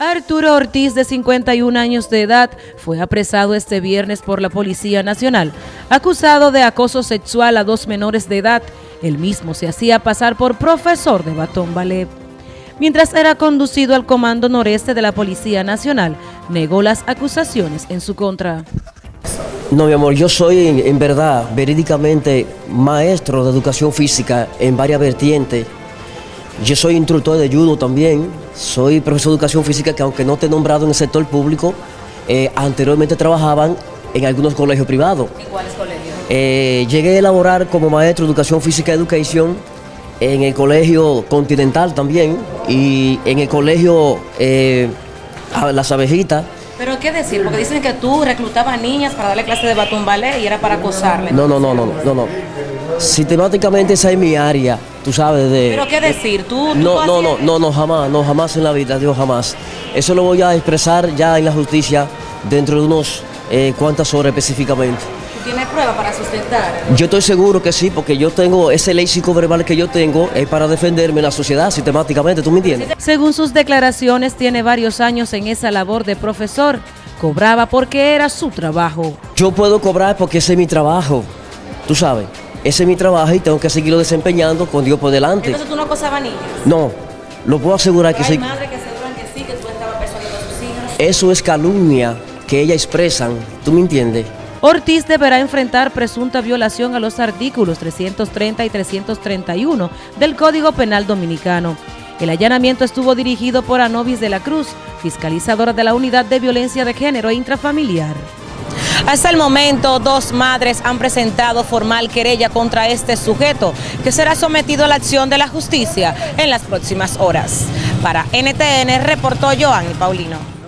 Arturo Ortiz, de 51 años de edad, fue apresado este viernes por la Policía Nacional, acusado de acoso sexual a dos menores de edad. El mismo se hacía pasar por profesor de Batón Ballet. Mientras era conducido al Comando Noreste de la Policía Nacional, negó las acusaciones en su contra. No, mi amor, yo soy en, verdad, verídicamente, maestro de educación física en varias vertientes yo soy instructor de judo también, soy profesor de educación física que aunque no he nombrado en el sector público, eh, anteriormente trabajaban en algunos colegios privados. ¿En cuáles colegios? Eh, llegué a elaborar como maestro de educación física y educación en el colegio Continental también y en el colegio eh, Las Abejitas. ¿Pero qué decir? Porque dicen que tú reclutabas niñas para darle clase de batón ballet y era para acosarle. No, no, no, no, no, no. Sistemáticamente esa es mi área, tú sabes de... ¿Pero qué decir? ¿Tú, no, no, no, no, no, jamás, no, jamás en la vida, Dios, jamás. Eso lo voy a expresar ya en la justicia dentro de unos eh, cuantas horas específicamente. ¿Tú tienes pruebas para sustentar? Yo estoy seguro que sí, porque yo tengo ese léxico verbal que yo tengo es para defenderme en la sociedad sistemáticamente, ¿tú me entiendes? Según sus declaraciones, tiene varios años en esa labor de profesor. Cobraba porque era su trabajo. Yo puedo cobrar porque ese es mi trabajo, tú sabes. Ese es mi trabajo y tengo que seguirlo desempeñando con Dios por delante. Entonces tú no acosabas niños. No, lo puedo asegurar que sí. Hay que aseguran que sí, que tú estabas persuadiendo a sus hijas. Eso es calumnia que ellas expresan, ¿tú me entiendes? Ortiz deberá enfrentar presunta violación a los artículos 330 y 331 del Código Penal Dominicano. El allanamiento estuvo dirigido por Anovis de la Cruz, fiscalizadora de la Unidad de Violencia de Género e Intrafamiliar. Hasta el momento, dos madres han presentado formal querella contra este sujeto, que será sometido a la acción de la justicia en las próximas horas. Para NTN reportó Joan Paulino.